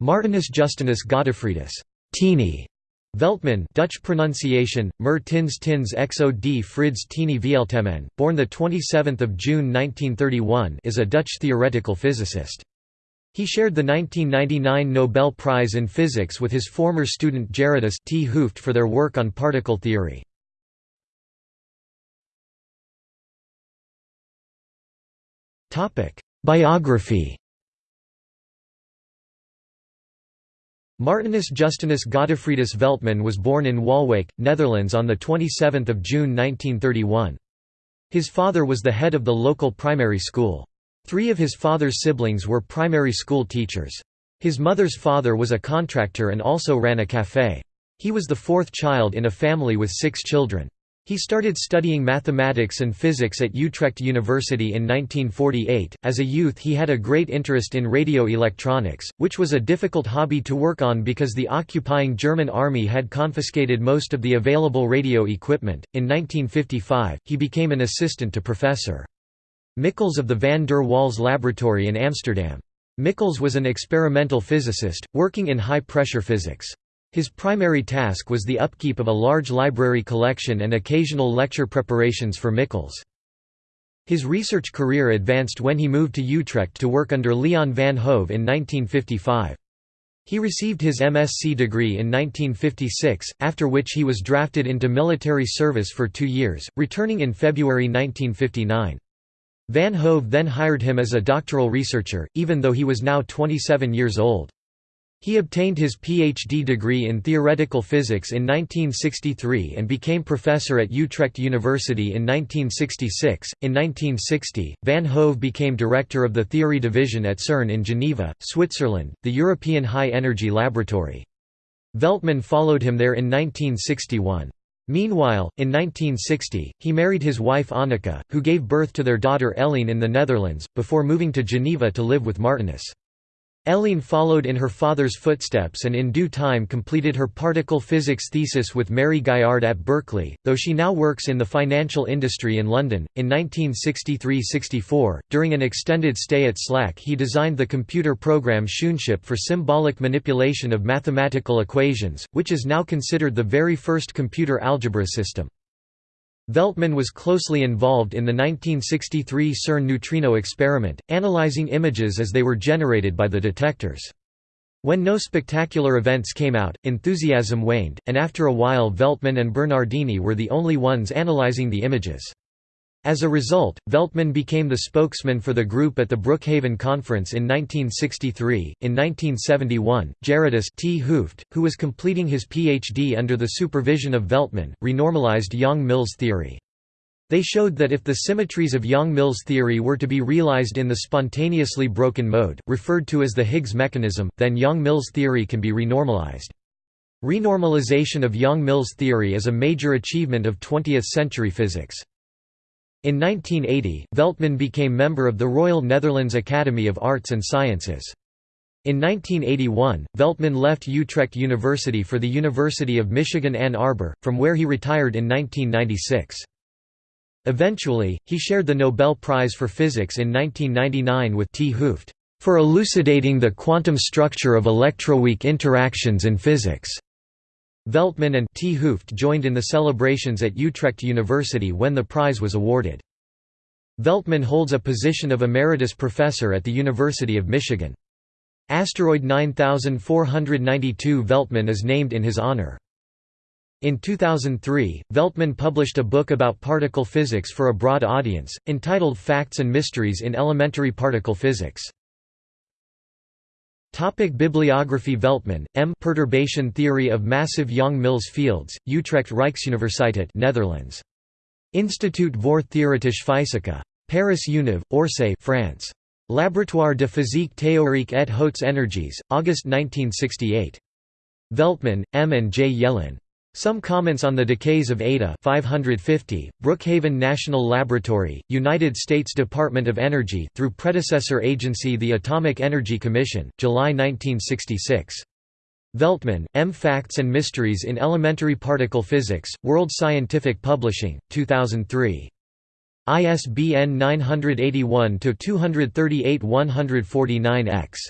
Martinus Justinus Godefridus Teenie Veltman Dutch pronunciation, Mer Tins Tins Exo D Frids Teenie Vieltemen, born 27 June 1931 is a Dutch theoretical physicist. He shared the 1999 Nobel Prize in Physics with his former student Gerardus T. Hooft for their work on particle theory. Biography Martinus Justinus Godefridus Veltman was born in Waalwijk, Netherlands on 27 June 1931. His father was the head of the local primary school. Three of his father's siblings were primary school teachers. His mother's father was a contractor and also ran a café. He was the fourth child in a family with six children. He started studying mathematics and physics at Utrecht University in 1948. As a youth, he had a great interest in radio electronics, which was a difficult hobby to work on because the occupying German army had confiscated most of the available radio equipment. In 1955, he became an assistant to Professor Michels of the Van der Waals Laboratory in Amsterdam. Michels was an experimental physicist, working in high pressure physics. His primary task was the upkeep of a large library collection and occasional lecture preparations for Michels. His research career advanced when he moved to Utrecht to work under Leon van Hove in 1955. He received his MSc degree in 1956, after which he was drafted into military service for two years, returning in February 1959. Van Hove then hired him as a doctoral researcher, even though he was now 27 years old. He obtained his PhD degree in theoretical physics in 1963 and became professor at Utrecht University in 1966. In 1960, Van Hove became director of the theory division at CERN in Geneva, Switzerland, the European High Energy Laboratory. Veltman followed him there in 1961. Meanwhile, in 1960, he married his wife Anneke, who gave birth to their daughter Eline in the Netherlands, before moving to Geneva to live with Martinus. Eline followed in her father's footsteps and in due time completed her particle physics thesis with Mary Gaillard at Berkeley, though she now works in the financial industry in London. In 1963 64, during an extended stay at SLAC, he designed the computer program Schoonschip for symbolic manipulation of mathematical equations, which is now considered the very first computer algebra system. Veltman was closely involved in the 1963 CERN neutrino experiment, analyzing images as they were generated by the detectors. When no spectacular events came out, enthusiasm waned, and after a while Veltman and Bernardini were the only ones analyzing the images. As a result, Veltman became the spokesman for the group at the Brookhaven Conference in 1963. In 1971, Gerardus T. Hooft, who was completing his PhD under the supervision of Veltman, renormalized Yang-Mills theory. They showed that if the symmetries of Yang-Mills theory were to be realized in the spontaneously broken mode, referred to as the Higgs mechanism, then Yang-Mills theory can be renormalized. Renormalization of Yang-Mills theory is a major achievement of 20th-century physics. In 1980, Veltman became member of the Royal Netherlands Academy of Arts and Sciences. In 1981, Veltman left Utrecht University for the University of Michigan Ann Arbor, from where he retired in 1996. Eventually, he shared the Nobel Prize for Physics in 1999 with T. Hooft, for elucidating the quantum structure of electroweak interactions in physics. Veltman and T. Hooft joined in the celebrations at Utrecht University when the prize was awarded. Veltman holds a position of emeritus professor at the University of Michigan. Asteroid 9492 Veltman is named in his honor. In 2003, Veltman published a book about particle physics for a broad audience, entitled Facts and Mysteries in Elementary Particle Physics. Topic Bibliography Veltman, M. Perturbation Theory of Massive Yang-Mills Fields, Utrecht Rijksuniversiteit Netherlands. Institut voor Theoretische Fysica. Paris Univ, Orsay France. Laboratoire de physique théorique et hautes énergies, August 1968. Veltman, M. and J. Yellin. Some comments on the decays of eta 550, Brookhaven National Laboratory, United States Department of Energy through predecessor agency the Atomic Energy Commission, July 1966. Veltman, M. Facts and Mysteries in Elementary Particle Physics, World Scientific Publishing, 2003. ISBN 981-238-149-X.